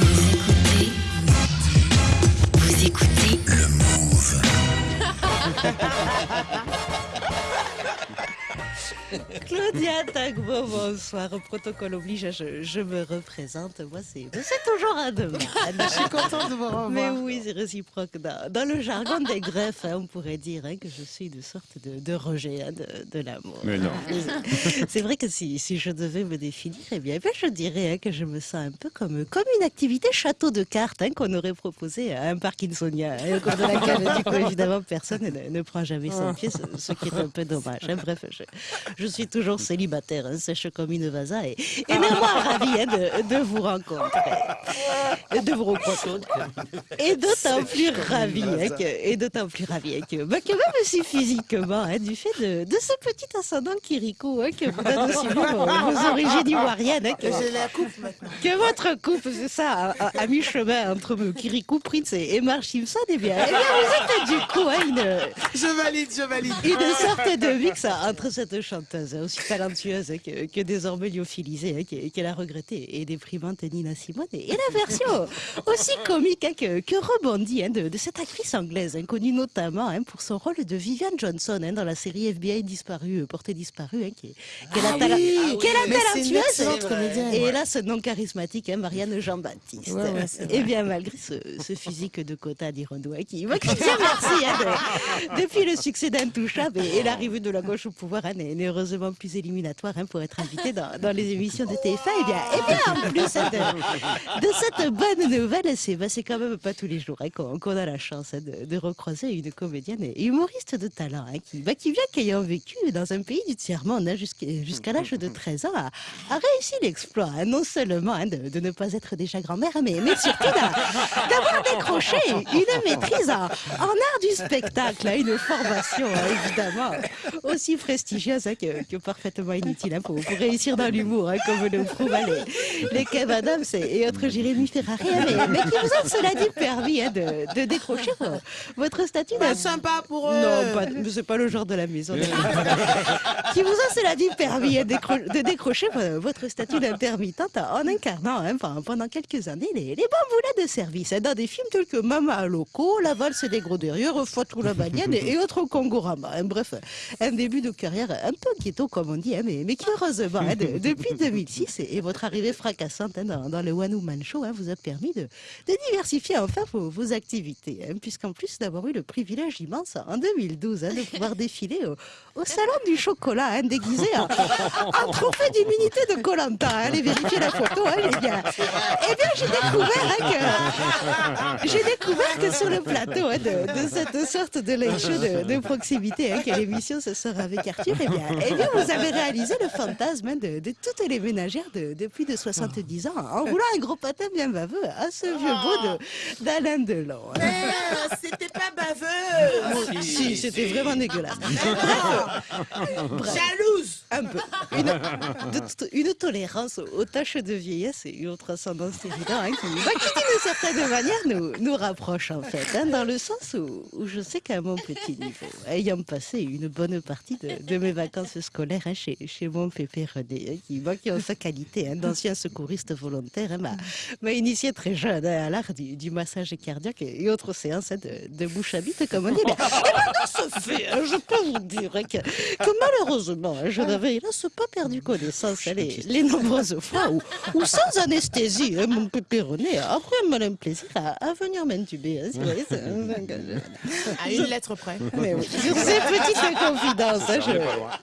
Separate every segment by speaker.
Speaker 1: Vous
Speaker 2: Claudia Tagbo, bonsoir. Au protocole oblige, je, je me représente. Moi, c'est toujours un de
Speaker 3: Je suis contente de vous revoir.
Speaker 2: Mais oui, c'est réciproque. Dans, dans le jargon des greffes, hein, on pourrait dire hein, que je suis une sorte de, de rejet hein, de, de l'amour.
Speaker 4: Mais non.
Speaker 2: C'est vrai que si, si je devais me définir, eh bien, eh bien, je dirais hein, que je me sens un peu comme, comme une activité château de cartes hein, qu'on aurait proposé à un parkinsonien, hein, au cours de laquelle, du coup, évidemment, personne ne, ne prend jamais son pied, ce, ce qui est un peu dommage. hein. Bref, je, je suis toujours célibataire, hein, sèche comme une vasa, et, et néanmoins ravie hein, de, de vous rencontrer, de vous rencontrer, et d'autant plus ravie, hein, que, et d'autant plus ravie hein, que, bah, que même si physiquement, hein, du fait de, de ce petit ascendant Kirikou, hein, que vous donne aussi vos, vos origines ivoiriennes, hein, que,
Speaker 3: la coupe maintenant.
Speaker 2: que votre couple, c'est ça, à, à- à mi-chemin entre Kirikou Prince et, et Marge Simpson, eh bien, eh bien, vous êtes du coup hein, une,
Speaker 3: Je valide, je valide.
Speaker 2: une sorte de mix hein, entre cette chanteuse hein, aussi talentueuse hein, que, que désormais lyophilisée, hein, qu'elle a regretté et déprimante Nina Simone, et, la version aussi comique que, que rebondit de, de cette actrice anglaise, connue notamment pour son rôle de Vivian Johnson dans la série FBI disparue, euh, portée disparue, qui
Speaker 3: Mais c'est une
Speaker 2: talentueuse
Speaker 3: comédienne.
Speaker 2: et là, ce nom charismatique, Marianne Jean-Baptiste.
Speaker 3: Ouais,
Speaker 2: et bien, malgré ce, ce physique de quota d'Irondo, hein, qui, moi, qui merci, hein, de- depuis le succès d'Intouchable et, et l'arrivée de la gauche au pouvoir, hein, heureusement plus éliminatoire hein, pour être invité dans, les émissions de TF1. Et bien, et bien en plus hein, de, cette bonne nouvelle, bah, c'est quand même pas tous les jours hein, qu'on a la chance de, recroiser une comédienne et humoriste de talent qui, bah, qui vient qu'ayant vécu dans un pays du tiers-monde jusqu'à l'âge de 13 ans, a, a réussi l'exploit, non seulement de, ne pas être déjà grand-mère, mais, surtout d'a- d'avoir décroché une maîtrise en, art du spectacle, une formation évidemment aussi prestigieuse hein, que, que parfaitement inutile hein, pour, pour réussir dans l'humour, hein, comme le prouvent hein, les, les Kev Adams et, et autres Jérémy Ferrari, mais, mais qui vous ont cela dit permis hein, de, de décrocher vo- votre statut d'un
Speaker 3: sympa pour eux.
Speaker 2: non, c'est pas le genre de la maison. qui vous a, cela dit, permis hein, décro- de décrocher vo- votre statut d'intermittente en incarnant hein, pendant- pendant quelques années les, les bamboulets de service hein, dans des films tels que Mama Loco, La valse des gros derrière, Fatou la balienne et, et autres Kongorama. hein. Bref, un début de carrière un peu inquiétant, comme on dit, hein, mais, mais qui heureusement, de- depuis 2006 et, votre arrivée fracassante hein, dans, le One Woman Show hein, vous a permis de, diversifier enfin vos, activités, puisqu'en plus d'avoir eu le privilège immense en 2012 hein, de pouvoir défiler au, salon du chocolat, déguisé en, trophée d'immunité de Colanta. allez vérifier la photo, les. Eh bien, j'ai découvert que découvert que sur le plateau de, cette sorte de late show de, proximité, quelle émission ce sera avec Arthur, eh bien, eh bien, vous avez réalisé le fantasme hein, de, de toutes les ménagères de, de plus de 70 ans en roulant un gros patin bien baveux à ce vieux beau de- d'Alain Delon. hein.
Speaker 3: Mais, euh, C'était pas baveux.
Speaker 2: Si, c'était vraiment dégueulasse.
Speaker 3: Jalouse.
Speaker 2: Un peu. Une, de- une tolérance aux tâches de vieillesse et une autre ascendance évidente hein, qui, bah, qui, d'une certaine manière, nous, nous rapproche en fait, hein, dans le sens où, où je sais qu'à mon petit niveau, ayant passé une bonne partie de, de mes vacances scolaires hein, chez, chez mon pépé René, hein, qui, bah, qui sa qualité d'ancien secouriste volontaire, m'a initié très jeune à l'art du, du massage cardiaque et autres séances de, de bouche à bite, comme on dit. Mais, et maintenant, ce fait, je peux vous dire que, que malheureusement, je n'avais hélas pas perdu connaissance hein, les, les nombreuses fois où, où sans anesthésie, hein, mon pépé René a pris un malin plaisir à, à venir m'intuber. hein, si
Speaker 3: À une lettre près.
Speaker 2: mais oui, sur ces petites confidences, hein,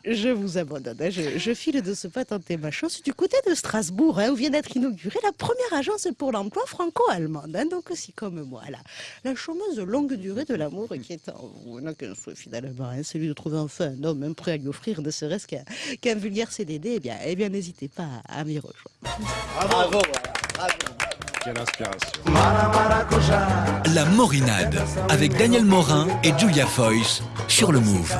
Speaker 2: je, je vous abandonne. hein, je, je file de ce pas tenter ma chance du côté de Strasbourg, hein, où vient d'être inaugurée la première agence pour l'emploi franco-allemande. hein, donc aussi comme moi, la, la chômeuse de longue durée de l'amour qui est en vous souhait finalement, hein, celui de trouver enfin un homme hein, prêt à lui offrir ne serait-ce qu'un qu'un vulgaire CDD. Eh bien, eh bien n'hésitez pas à, m'y rejoindre.
Speaker 4: Quelle inspiration.
Speaker 5: La Morinade avec Daniel Morin et Julia Foyce sur le Move.